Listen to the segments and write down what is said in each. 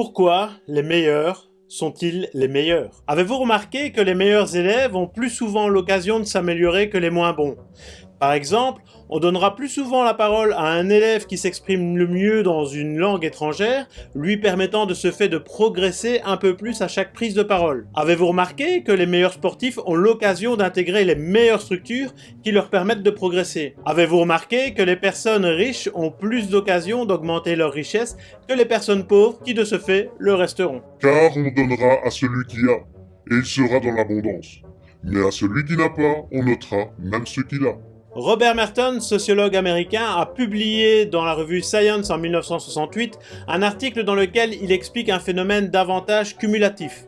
Pourquoi les meilleurs sont-ils les meilleurs? Avez-vous remarqué que les meilleurs élèves ont plus souvent l'occasion de s'améliorer que les moins bons? Par exemple, on donnera plus souvent la parole à un élève qui s'exprime le mieux dans une langue étrangère, lui permettant de ce fait de progresser un peu plus à chaque prise de parole. Avez-vous remarqué que les meilleurs sportifs ont l'occasion d'intégrer les meilleures structures qui leur permettent de progresser? Avez-vous remarqué que les personnes riches ont plus d'occasion d'augmenter leur richesse que les personnes pauvres qui de ce fait le resteront? Car on donnera à celui qui a, et il sera dans l'abondance. Mais à celui qui n'a pas, on notera même ce qu'il a. Robert Merton, sociologue américain, a publié dans la revue Science en 1968 un article dans lequel il explique un phénomène d'avantage cumulatif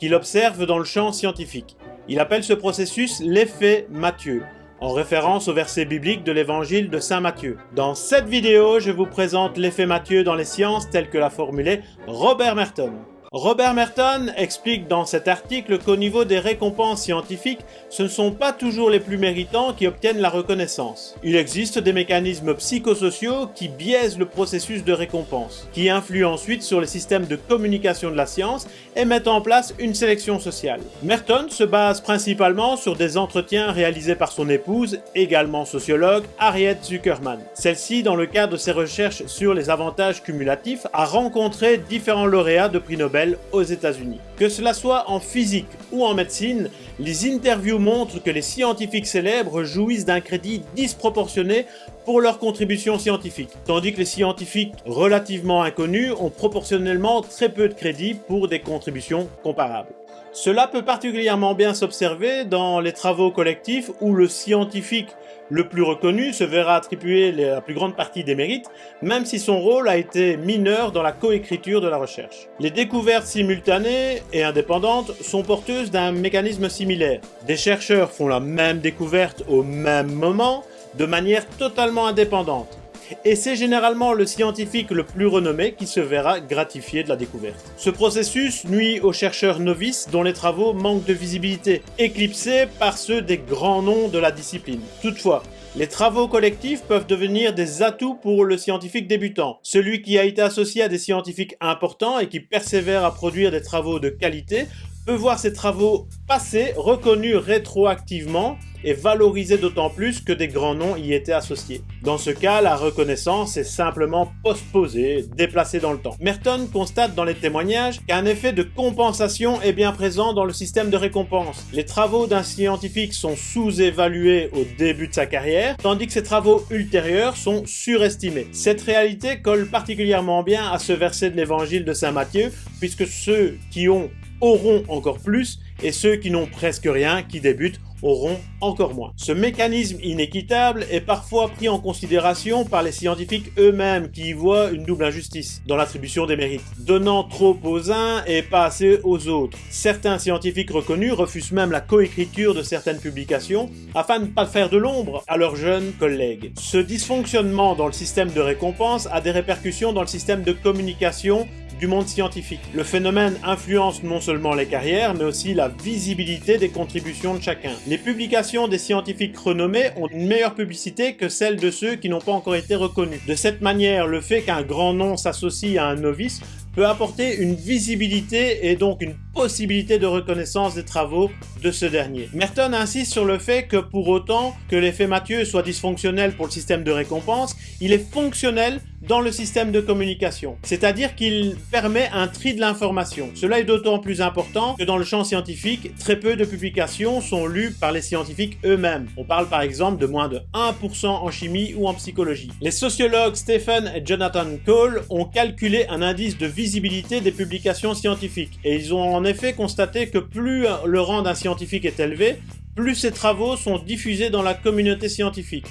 qu'il observe dans le champ scientifique. Il appelle ce processus l'effet Matthieu, en référence au verset biblique de l'évangile de Saint Matthieu. Dans cette vidéo, je vous présente l'effet Matthieu dans les sciences tel que l'a formulé Robert Merton. Robert Merton explique dans cet article qu'au niveau des récompenses scientifiques, ce ne sont pas toujours les plus méritants qui obtiennent la reconnaissance. Il existe des mécanismes psychosociaux qui biaisent le processus de récompense, qui influent ensuite sur les systèmes de communication de la science et mettent en place une sélection sociale. Merton se base principalement sur des entretiens réalisés par son épouse, également sociologue, Harriet Zuckerman. Celle-ci, dans le cadre de ses recherches sur les avantages cumulatifs, a rencontré différents lauréats de prix Nobel aux États-Unis. Que cela soit en physique ou en médecine, les interviews montrent que les scientifiques célèbres jouissent d'un crédit disproportionné pour leurs contributions scientifiques, tandis que les scientifiques relativement inconnus ont proportionnellement très peu de crédit pour des contributions comparables. Cela peut particulièrement bien s'observer dans les travaux collectifs où le scientifique le plus reconnu se verra attribuer la plus grande partie des mérites, même si son rôle a été mineur dans la coécriture de la recherche. Les découvertes simultanées et indépendantes sont porteuses d'un mécanisme similaire. Des chercheurs font la même découverte au même moment, de manière totalement indépendante et c'est généralement le scientifique le plus renommé qui se verra gratifié de la découverte. Ce processus nuit aux chercheurs novices dont les travaux manquent de visibilité, éclipsés par ceux des grands noms de la discipline. Toutefois, les travaux collectifs peuvent devenir des atouts pour le scientifique débutant. Celui qui a été associé à des scientifiques importants et qui persévère à produire des travaux de qualité peut voir ses travaux passés reconnus rétroactivement et valorisés d'autant plus que des grands noms y étaient associés. Dans ce cas, la reconnaissance est simplement postposée, déplacée dans le temps. Merton constate dans les témoignages qu'un effet de compensation est bien présent dans le système de récompense. Les travaux d'un scientifique sont sous-évalués au début de sa carrière, tandis que ses travaux ultérieurs sont surestimés. Cette réalité colle particulièrement bien à ce verset de l'évangile de Saint Matthieu, puisque ceux qui ont auront encore plus et ceux qui n'ont presque rien, qui débutent, auront encore moins. Ce mécanisme inéquitable est parfois pris en considération par les scientifiques eux-mêmes qui y voient une double injustice dans l'attribution des mérites, donnant trop aux uns et pas assez aux autres. Certains scientifiques reconnus refusent même la coécriture de certaines publications afin de ne pas faire de l'ombre à leurs jeunes collègues. Ce dysfonctionnement dans le système de récompense a des répercussions dans le système de communication du monde scientifique. Le phénomène influence non seulement les carrières, mais aussi la visibilité des contributions de chacun. Les publications des scientifiques renommés ont une meilleure publicité que celles de ceux qui n'ont pas encore été reconnus. De cette manière, le fait qu'un grand nom s'associe à un novice peut apporter une visibilité et donc une possibilité de reconnaissance des travaux de ce dernier. Merton insiste sur le fait que pour autant que l'effet Mathieu soit dysfonctionnel pour le système de récompense, il est fonctionnel dans le système de communication, c'est-à-dire qu'il permet un tri de l'information. Cela est d'autant plus important que dans le champ scientifique, très peu de publications sont lues par les scientifiques eux-mêmes. On parle par exemple de moins de 1% en chimie ou en psychologie. Les sociologues Stephen et Jonathan Cole ont calculé un indice de visibilité des publications scientifiques et ils ont en effet constaté que plus le rang d'un scientifique est élevé, plus ses travaux sont diffusés dans la communauté scientifique.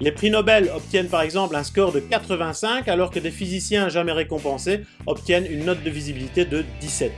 Les prix Nobel obtiennent par exemple un score de 85 alors que des physiciens jamais récompensés obtiennent une note de visibilité de 17.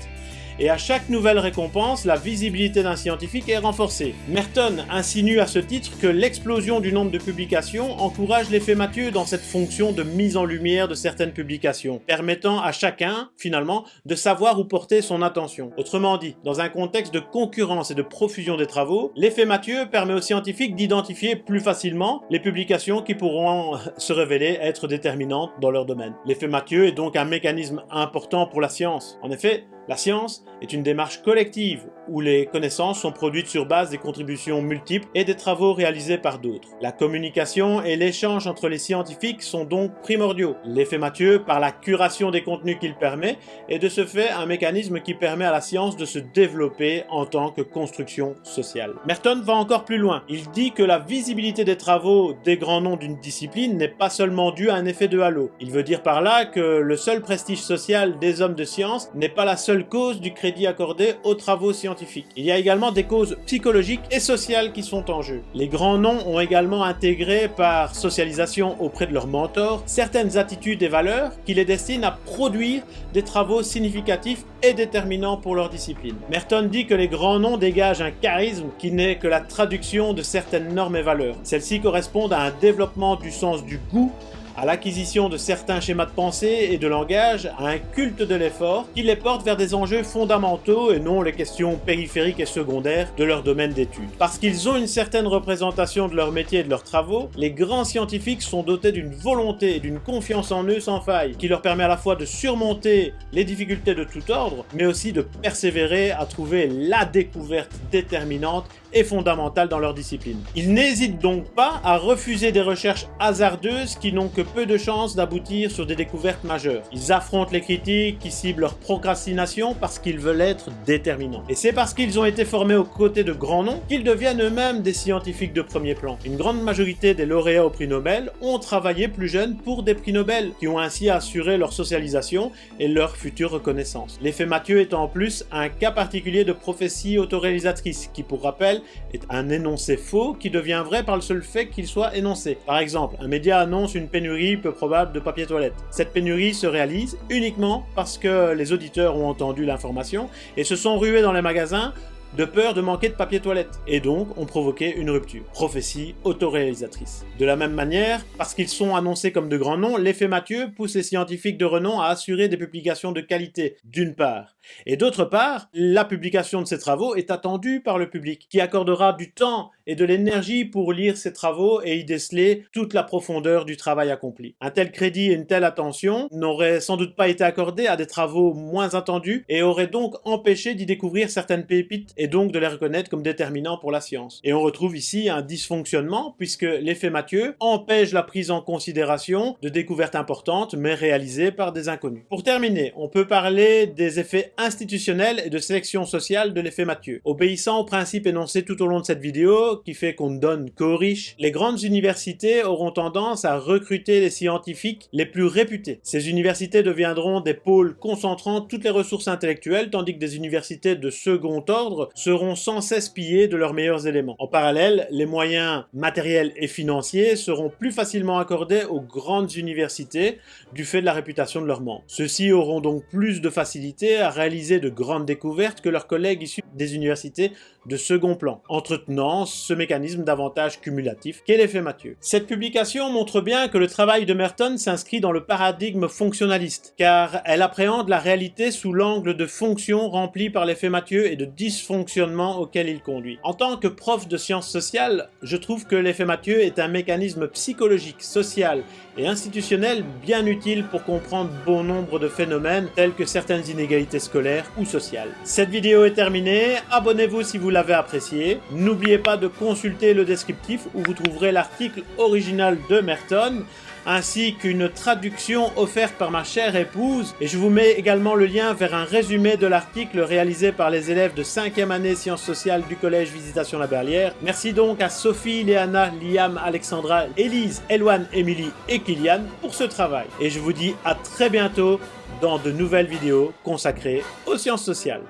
Et à chaque nouvelle récompense, la visibilité d'un scientifique est renforcée. Merton insinue à ce titre que l'explosion du nombre de publications encourage l'effet Mathieu dans cette fonction de mise en lumière de certaines publications, permettant à chacun, finalement, de savoir où porter son attention. Autrement dit, dans un contexte de concurrence et de profusion des travaux, l'effet Mathieu permet aux scientifiques d'identifier plus facilement les publications qui pourront se révéler être déterminantes dans leur domaine. L'effet Mathieu est donc un mécanisme important pour la science. En effet, la science est une démarche collective où les connaissances sont produites sur base des contributions multiples et des travaux réalisés par d'autres. La communication et l'échange entre les scientifiques sont donc primordiaux. L'effet Mathieu, par la curation des contenus qu'il permet, est de ce fait un mécanisme qui permet à la science de se développer en tant que construction sociale. Merton va encore plus loin. Il dit que la visibilité des travaux des grands noms d'une discipline n'est pas seulement due à un effet de halo. Il veut dire par là que le seul prestige social des hommes de science n'est pas la seule cause du crédit accordé aux travaux scientifiques. Il y a également des causes psychologiques et sociales qui sont en jeu. Les grands noms ont également intégré par socialisation auprès de leurs mentors certaines attitudes et valeurs qui les destinent à produire des travaux significatifs et déterminants pour leur discipline. Merton dit que les grands noms dégagent un charisme qui n'est que la traduction de certaines normes et valeurs. Celles-ci correspondent à un développement du sens du goût à l'acquisition de certains schémas de pensée et de langage, à un culte de l'effort qui les porte vers des enjeux fondamentaux et non les questions périphériques et secondaires de leur domaine d'études. Parce qu'ils ont une certaine représentation de leur métier et de leurs travaux, les grands scientifiques sont dotés d'une volonté et d'une confiance en eux sans faille, qui leur permet à la fois de surmonter les difficultés de tout ordre, mais aussi de persévérer à trouver la découverte déterminante et fondamentale dans leur discipline. Ils n'hésitent donc pas à refuser des recherches hasardeuses qui n'ont que peu de chances d'aboutir sur des découvertes majeures. Ils affrontent les critiques qui ciblent leur procrastination parce qu'ils veulent être déterminants. Et c'est parce qu'ils ont été formés aux côtés de grands noms qu'ils deviennent eux-mêmes des scientifiques de premier plan. Une grande majorité des lauréats au prix Nobel ont travaillé plus jeunes pour des prix Nobel, qui ont ainsi assuré leur socialisation et leur future reconnaissance. L'effet Mathieu est en plus un cas particulier de prophétie autoréalisatrice, qui pour rappel est un énoncé faux qui devient vrai par le seul fait qu'il soit énoncé. Par exemple, un média annonce une pénurie peu probable de papier toilette. Cette pénurie se réalise uniquement parce que les auditeurs ont entendu l'information et se sont rués dans les magasins de peur de manquer de papier toilette, et donc ont provoqué une rupture. Prophétie autoréalisatrice. De la même manière, parce qu'ils sont annoncés comme de grands noms, l'effet Mathieu pousse les scientifiques de renom à assurer des publications de qualité, d'une part, et d'autre part, la publication de ces travaux est attendue par le public, qui accordera du temps et de l'énergie pour lire ces travaux et y déceler toute la profondeur du travail accompli. Un tel crédit et une telle attention n'auraient sans doute pas été accordés à des travaux moins attendus et auraient donc empêché d'y découvrir certaines pépites et donc de les reconnaître comme déterminants pour la science. Et on retrouve ici un dysfonctionnement puisque l'effet Mathieu empêche la prise en considération de découvertes importantes mais réalisées par des inconnus. Pour terminer, on peut parler des effets institutionnelle et de sélection sociale de l'effet Mathieu. Obéissant au principe énoncé tout au long de cette vidéo, qui fait qu'on ne donne qu'aux riches, les grandes universités auront tendance à recruter les scientifiques les plus réputés. Ces universités deviendront des pôles concentrant toutes les ressources intellectuelles, tandis que des universités de second ordre seront sans cesse pillées de leurs meilleurs éléments. En parallèle, les moyens matériels et financiers seront plus facilement accordés aux grandes universités du fait de la réputation de leurs membres. Ceux-ci auront donc plus de facilité à réaliser réaliser de grandes découvertes que leurs collègues issus des universités de second plan, entretenant ce mécanisme d'avantage cumulatif qu'est l'effet Mathieu. Cette publication montre bien que le travail de Merton s'inscrit dans le paradigme fonctionnaliste, car elle appréhende la réalité sous l'angle de fonctions remplies par l'effet Mathieu et de dysfonctionnement auquel il conduit. En tant que prof de sciences sociales, je trouve que l'effet Mathieu est un mécanisme psychologique, social et institutionnel bien utile pour comprendre bon nombre de phénomènes tels que certaines inégalités scolaires ou sociales. Cette vidéo est terminée, abonnez-vous si vous l'avez apprécié. N'oubliez pas de consulter le descriptif où vous trouverez l'article original de Merton ainsi qu'une traduction offerte par ma chère épouse. Et je vous mets également le lien vers un résumé de l'article réalisé par les élèves de 5e année sciences sociales du collège Visitation La Berlière. Merci donc à Sophie, Léana, Liam, Alexandra, Élise, Eloane, Émilie et Kylian pour ce travail. Et je vous dis à très bientôt dans de nouvelles vidéos consacrées aux sciences sociales.